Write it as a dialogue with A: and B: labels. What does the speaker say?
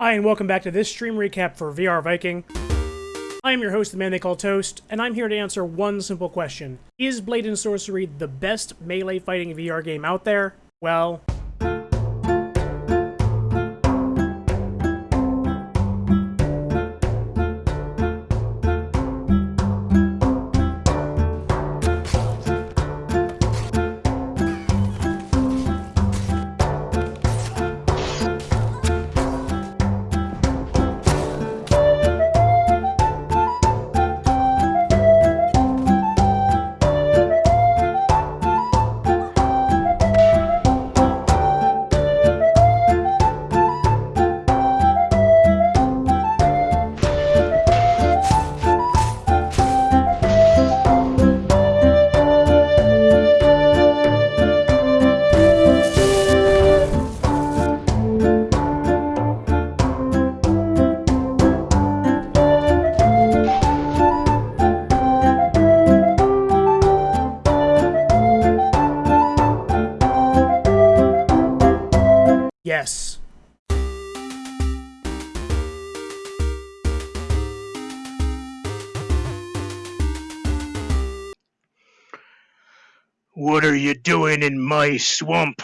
A: Hi, and welcome back to this stream recap for VR Viking. I am your host, the man they call Toast, and I'm here to answer one simple question. Is Blade and Sorcery the best melee fighting VR game out there? Well, yes.
B: What are you doing in my swamp?